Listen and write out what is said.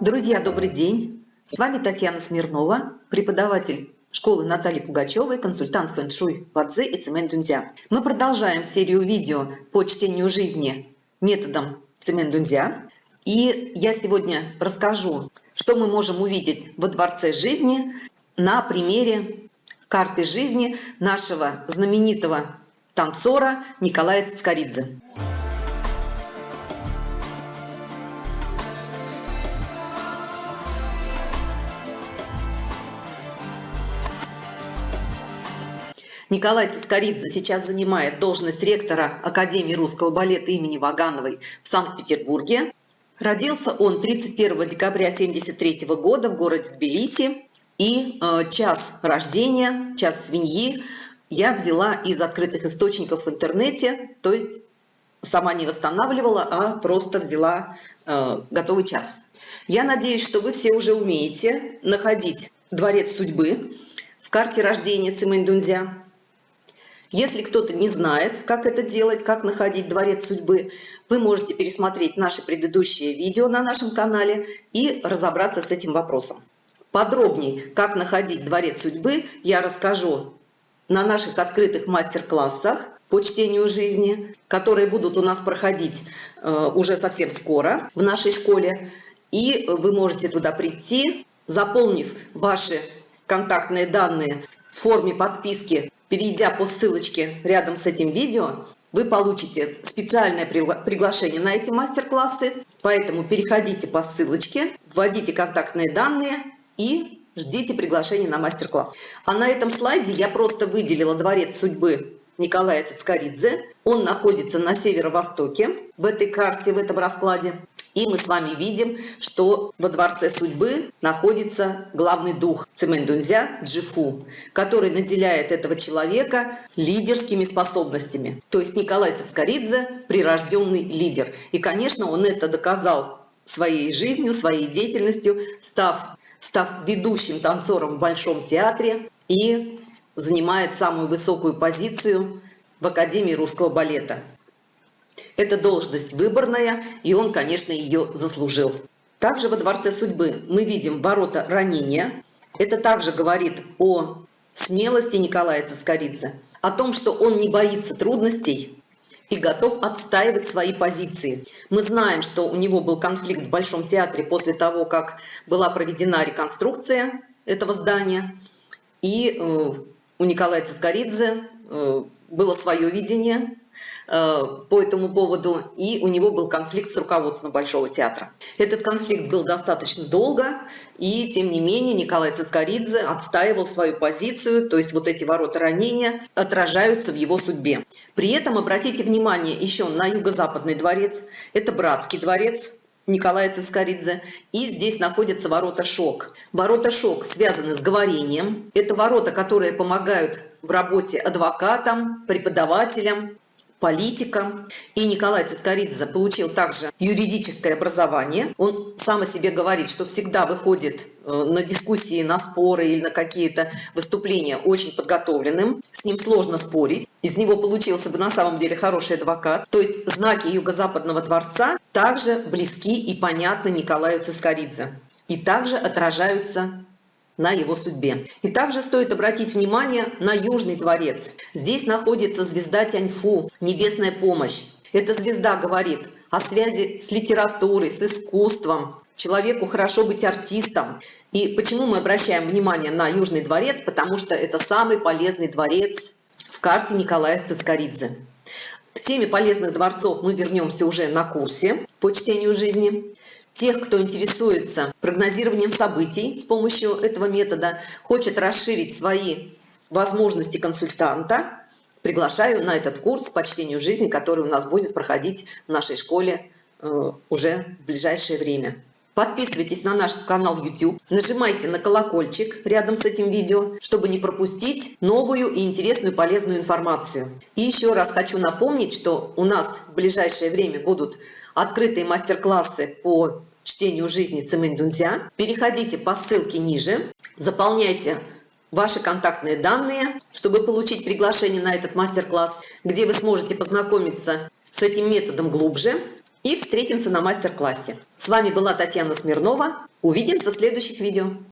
Друзья, добрый день! С вами Татьяна Смирнова, преподаватель школы Натальи Пугачевой, консультант фэн-шуй Вадзе и Цемэн Дунзя. Мы продолжаем серию видео по чтению жизни методом Цемэн Дунзя. И я сегодня расскажу, что мы можем увидеть во Дворце жизни на примере карты жизни нашего знаменитого танцора Николая Цицкаридзе. Николай Цискоридзе сейчас занимает должность ректора Академии русского балета имени Вагановой в Санкт-Петербурге. Родился он 31 декабря 1973 года в городе Тбилиси. И э, час рождения, час свиньи я взяла из открытых источников в интернете, то есть сама не восстанавливала, а просто взяла э, готовый час. Я надеюсь, что вы все уже умеете находить дворец судьбы в карте рождения Цимэнь-Дунзя. Если кто-то не знает, как это делать, как находить дворец судьбы, вы можете пересмотреть наши предыдущие видео на нашем канале и разобраться с этим вопросом. Подробнее, как находить дворец судьбы, я расскажу на наших открытых мастер-классах по чтению жизни, которые будут у нас проходить э, уже совсем скоро в нашей школе. И вы можете туда прийти, заполнив ваши контактные данные в форме подписки Перейдя по ссылочке рядом с этим видео, вы получите специальное приглашение на эти мастер-классы, поэтому переходите по ссылочке, вводите контактные данные и ждите приглашения на мастер-класс. А на этом слайде я просто выделила дворец судьбы Николая Цицкаридзе. Он находится на северо-востоке в этой карте, в этом раскладе. И мы с вами видим, что во Дворце Судьбы находится главный дух Цемендунзя Джифу, который наделяет этого человека лидерскими способностями. То есть Николай Цицкаридзе – прирожденный лидер. И, конечно, он это доказал своей жизнью, своей деятельностью, став, став ведущим танцором в Большом театре и занимает самую высокую позицию в Академии русского балета. Это должность выборная, и он, конечно, ее заслужил. Также во Дворце судьбы мы видим ворота ранения. Это также говорит о смелости Николая Цискоридзе, о том, что он не боится трудностей и готов отстаивать свои позиции. Мы знаем, что у него был конфликт в Большом театре после того, как была проведена реконструкция этого здания. И э, у Николая Цискоридзе э, было свое видение по этому поводу, и у него был конфликт с руководством Большого театра. Этот конфликт был достаточно долго, и тем не менее Николай Цискоридзе отстаивал свою позицию, то есть вот эти ворота ранения отражаются в его судьбе. При этом обратите внимание еще на юго-западный дворец, это братский дворец, Николая Цискоридзе. И здесь находятся ворота Шок. Ворота Шок связаны с говорением. Это ворота, которые помогают в работе адвокатам, преподавателям, политиком. И Николай Цискоридзе получил также юридическое образование. Он сам о себе говорит, что всегда выходит э, на дискуссии, на споры или на какие-то выступления очень подготовленным. С ним сложно спорить. Из него получился бы на самом деле хороший адвокат. То есть знаки Юго-Западного дворца также близки и понятны Николаю Цискоридзе. И также отражаются на его судьбе. И также стоит обратить внимание на Южный дворец. Здесь находится звезда Тяньфу, небесная помощь. Эта звезда говорит о связи с литературой, с искусством. Человеку хорошо быть артистом. И почему мы обращаем внимание на Южный дворец? Потому что это самый полезный дворец в карте Николая Цискоридзе. К теме полезных дворцов мы вернемся уже на курсе по чтению жизни тех, кто интересуется прогнозированием событий с помощью этого метода, хочет расширить свои возможности консультанта, приглашаю на этот курс по чтению жизни, который у нас будет проходить в нашей школе э, уже в ближайшее время. Подписывайтесь на наш канал YouTube, нажимайте на колокольчик рядом с этим видео, чтобы не пропустить новую и интересную полезную информацию. И еще раз хочу напомнить, что у нас в ближайшее время будут открытые мастер-классы по чтению жизни Цимэнь Дунзя. Переходите по ссылке ниже, заполняйте ваши контактные данные, чтобы получить приглашение на этот мастер-класс, где вы сможете познакомиться с этим методом глубже. и встретимся на мастер-классе. С вами была Татьяна Смирнова. Увидимся в следующих видео.